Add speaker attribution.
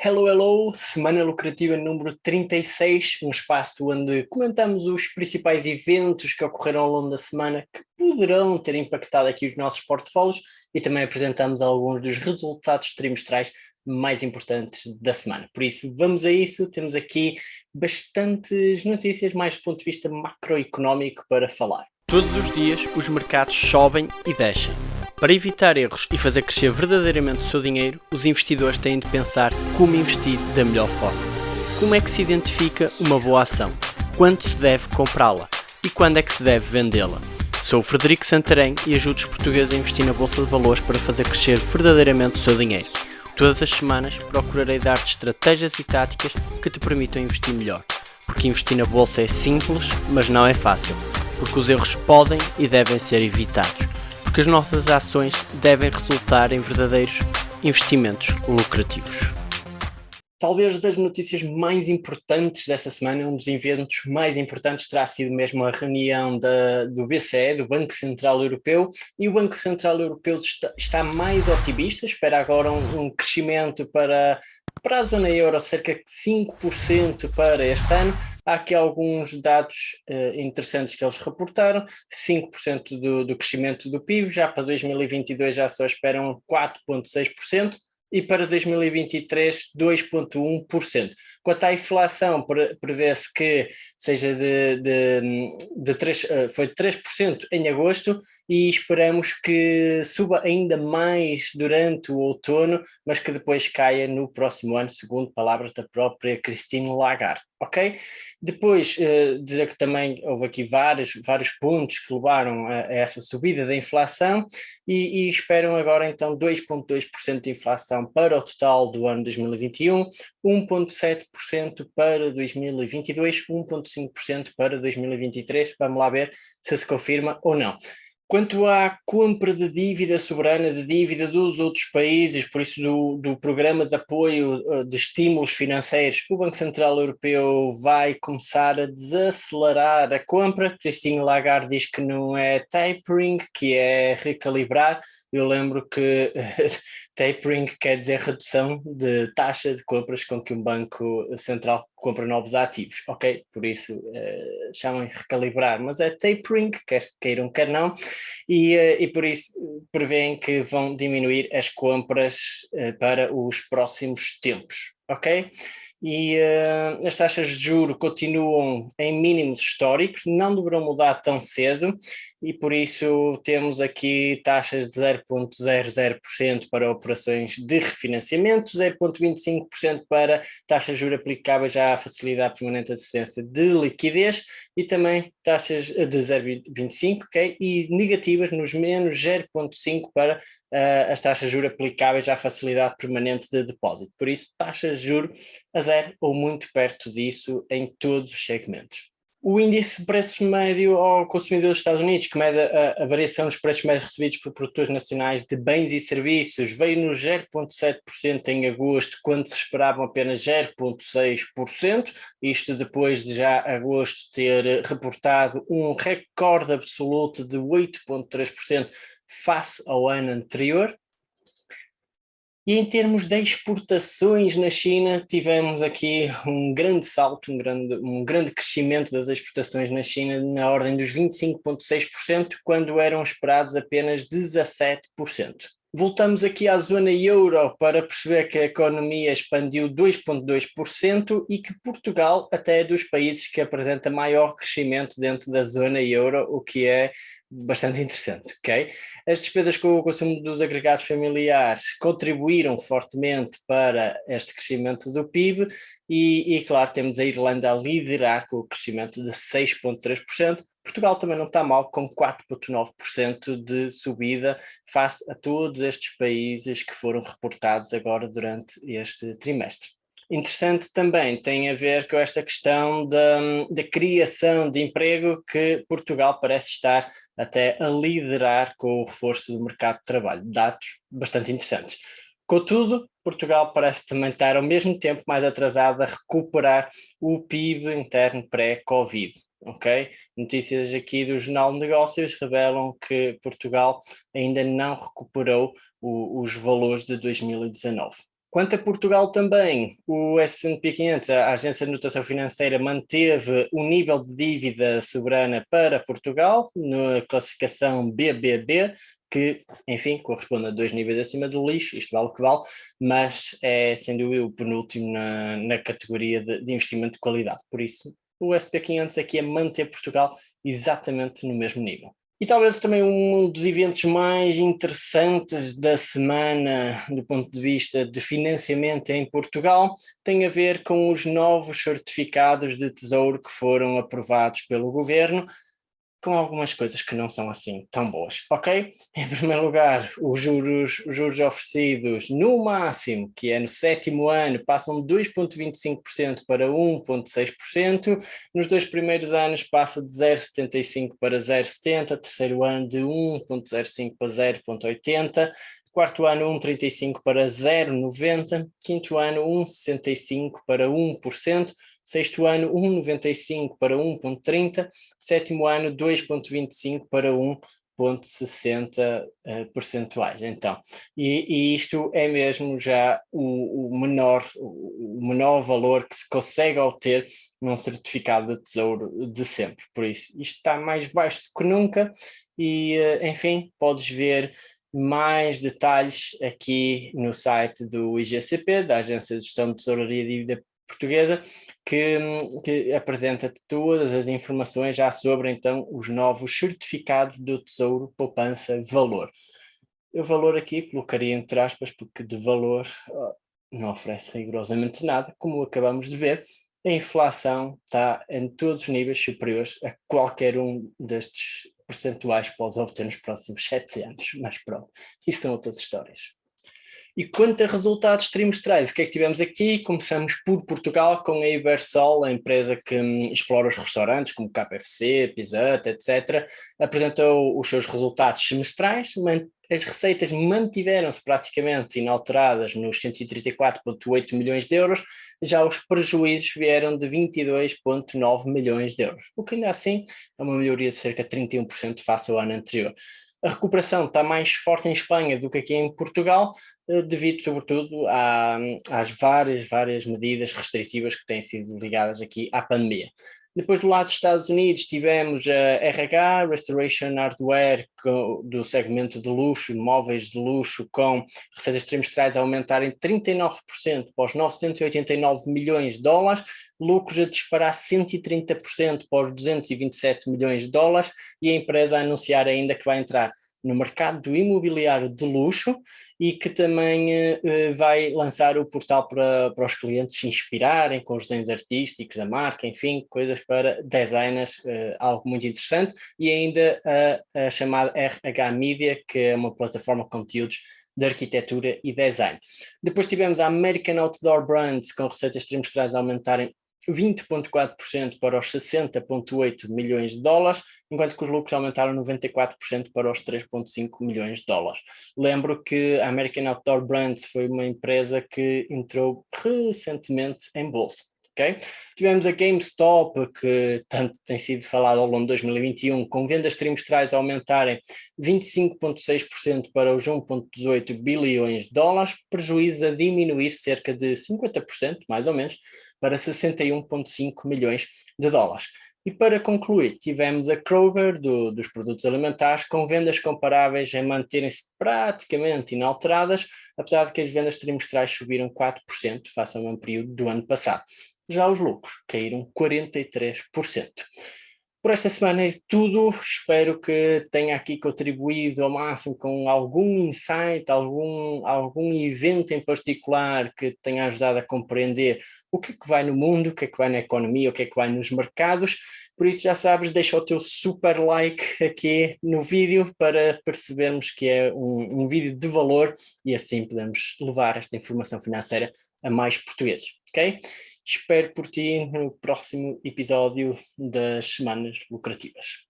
Speaker 1: Hello, hello! Semana Lucrativa número 36, um espaço onde comentamos os principais eventos que ocorreram ao longo da semana que poderão ter impactado aqui os nossos portfólios e também apresentamos alguns dos resultados trimestrais mais importantes da semana. Por isso, vamos a isso, temos aqui bastantes notícias mais do ponto de vista macroeconómico para falar.
Speaker 2: Todos os dias os mercados sobem e descem para evitar erros e fazer crescer verdadeiramente o seu dinheiro, os investidores têm de pensar como investir da melhor forma. Como é que se identifica uma boa ação? Quando se deve comprá-la? E quando é que se deve vendê-la? Sou o Frederico Santarém e ajudo os portugueses a investir na Bolsa de Valores para fazer crescer verdadeiramente o seu dinheiro. Todas as semanas procurarei dar-te estratégias e táticas que te permitam investir melhor. Porque investir na Bolsa é simples, mas não é fácil. Porque os erros podem e devem ser evitados porque as nossas ações devem resultar em verdadeiros investimentos lucrativos.
Speaker 1: Talvez das notícias mais importantes desta semana, um dos eventos mais importantes terá sido mesmo a reunião da, do BCE, do Banco Central Europeu, e o Banco Central Europeu está, está mais otimista, espera agora um, um crescimento para, para a zona euro cerca de 5% para este ano, Há aqui alguns dados uh, interessantes que eles reportaram, 5% do, do crescimento do PIB, já para 2022 já só esperam 4,6%, e para 2023 2,1%. Quanto à inflação, prevê-se que seja de, de, de 3, eh, foi de 3% em agosto e esperamos que suba ainda mais durante o outono, mas que depois caia no próximo ano, segundo palavras da própria Christine Lagarde. Ok? Depois, uh, dizer que também houve aqui vários, vários pontos que levaram a, a essa subida da inflação e, e esperam agora então 2,2% de inflação para o total do ano 2021, 1,7% para 2022, 1,5% para 2023. Vamos lá ver se se confirma ou não. Quanto à compra de dívida soberana, de dívida dos outros países, por isso do, do programa de apoio eh, de estímulos financeiros, o Banco Central Europeu vai começar a desacelerar a compra. Christine Lagarde diz que não é tapering, que é recalibrar. Eu lembro que tapering quer dizer redução de taxa de compras com que um banco central compra novos ativos, ok? Por isso uh, chamam de recalibrar, mas é tapering, quer queiram, quer não, e, uh, e por isso prevêem que vão diminuir as compras uh, para os próximos tempos, ok? E uh, as taxas de juro continuam em mínimos históricos, não deverão mudar tão cedo e por isso temos aqui taxas de 0.00% para operações de refinanciamento, 0.25% para taxas de juros aplicáveis à facilidade permanente de assistência de liquidez e também taxas de 0.25 okay? e negativas nos menos 0.5 para uh, as taxas de juros aplicáveis à facilidade permanente de depósito. Por isso, taxas de juros a zero ou muito perto disso em todos os segmentos. O índice de preços médio ao consumidor dos Estados Unidos, que mede a, a, variação dos preços médios recebidos por produtores nacionais de bens e serviços, veio no 0,7% em agosto, quando se esperavam apenas 0,6%, isto depois de já agosto ter reportado um recorde absoluto de 8,3% face ao ano anterior. E em termos de exportações na China, tivemos aqui um grande salto, um grande, um grande crescimento das exportações na China na ordem dos 25,6%, quando eram esperados apenas 17%. Voltamos aqui à zona euro para perceber que a economia expandiu 2,2% e que Portugal até é dos países que apresenta maior crescimento dentro da zona euro, o que é bastante interessante, ok? As despesas com o consumo dos agregados familiares contribuíram fortemente para este crescimento do PIB e, e claro, temos a Irlanda a liderar com o crescimento de 6,3%, Portugal também não está mal, com 4,9% de subida face a todos estes países que foram reportados agora durante este trimestre. Interessante também tem a ver com esta questão da, da criação de emprego que Portugal parece estar até a liderar com o reforço do mercado de trabalho. Dados bastante interessantes. Contudo, Portugal parece também estar ao mesmo tempo mais atrasado a recuperar o PIB interno pré-Covid ok? Notícias aqui do Jornal de Negócios revelam que Portugal ainda não recuperou o, os valores de 2019. Quanto a Portugal também, o S&P 500, a Agência de Notação Financeira, manteve o nível de dívida soberana para Portugal na classificação BBB, que, enfim, corresponde a dois níveis acima do lixo, isto vale o que vale, mas é, sem dúvida, o penúltimo na, na categoria de, de investimento de qualidade. Por isso, o SP500 aqui é manter Portugal exatamente no mesmo nível. E talvez também um dos eventos mais interessantes da semana, do ponto de vista de financiamento em Portugal, tem a ver com os novos certificados de tesouro que foram aprovados pelo governo, com algumas coisas que não são assim tão boas, ok? Em primeiro lugar, os juros, os juros oferecidos no máximo, que é no sétimo ano, passam de 2,25% para 1,6%, nos dois primeiros anos passa de 0,75% para 0,70%, terceiro ano de 1,05% para 0,80%, quarto ano 1,35 para 0,90, quinto ano 1,65 para 1%, sexto ano 1,95 para 1,30, sétimo ano 2,25 para 1,60 uh, percentuais. Então, e, e, isto é mesmo já o, o, menor, o menor valor que se consegue obter num certificado de tesouro de sempre. Por isso, isto está mais baixo do que nunca e, uh, enfim, podes ver mais detalhes aqui no site do IGCP, da Agência de Gestão de Tesouraria e Dívida Portuguesa, que, que apresenta todas as informações já sobre então os novos certificados do Tesouro Poupança Valor. O valor aqui colocaria entre aspas, porque de valor não oferece rigorosamente nada, como acabamos de ver, a inflação está em todos os níveis superiores a qualquer um destes percentuais que podes obter nos próximos sete anos, mas pronto, isso são outras histórias. E quanto a resultados trimestrais, o que é que tivemos aqui? Começamos por Portugal com a Ibersol, a empresa que hum, explora os restaurantes como KFC, Pizza Hut, etc. Apresentou os seus resultados semestrais, as receitas mantiveram-se praticamente inalteradas nos 134,8 milhões de euros, já os prejuízos vieram de 22,9 milhões de euros, o que ainda assim é uma melhoria de cerca de 31% face ao ano anterior. A recuperação está mais forte em Espanha do que aqui em Portugal, eh, devido sobretudo às várias, várias medidas restritivas que têm sido ligadas aqui à pandemia. Depois do lado dos Estados Unidos tivemos a RH, Restoration Hardware, do segmento de luxo, móveis de luxo, com receitas trimestrais a aumentarem 39% para os 989 milhões de dólares, lucros a disparar 130% para os 227 milhões de dólares e a empresa a anunciar ainda que vai entrar no mercado do imobiliário de luxo e que também uh, vai lançar o portal para, para os clientes se inspirarem com os desenhos artísticos da marca, enfim, coisas para designers, uh, algo muito interessante, e ainda a, a chamada RH Media, que é uma plataforma de conteúdos de arquitetura e design. Depois tivemos a American Outdoor Brands com receitas trimestrais a aumentarem 20,4% para os 60,8 milhões de dólares, enquanto que os lucros aumentaram 94% para os 3,5 milhões de dólares. Lembro que a American Outdoor Brands foi uma empresa que entrou recentemente em bolsa. Okay? Tivemos a GameStop, que tanto tem sido falado ao longo de 2021, com vendas trimestrais aumentarem 25,6% para os 1,18 bilhões de dólares, prejuízo a diminuir cerca de 50%, mais ou menos, para 61,5 milhões de dólares. E para concluir, tivemos a Kroger do, dos produtos alimentares com vendas comparáveis a manterem-se praticamente inalteradas, apesar de que as vendas trimestrais subiram 4% face ao mesmo período do ano passado. Já os lucros caíram 43%. Por esta semana é tudo, espero que tenha aqui contribuído ao máximo com algum insight, algum, algum evento em particular que tenha ajudado a compreender o que é que vai no mundo, o que é que vai na economia, o que é que vai nos mercados. Por isso já sabes, deixa o teu super like aqui no vídeo para percebermos que é um, um vídeo de valor e assim podemos levar esta informação financeira a mais portugueses, ok? Espero por ti no próximo episódio das Semanas Lucrativas.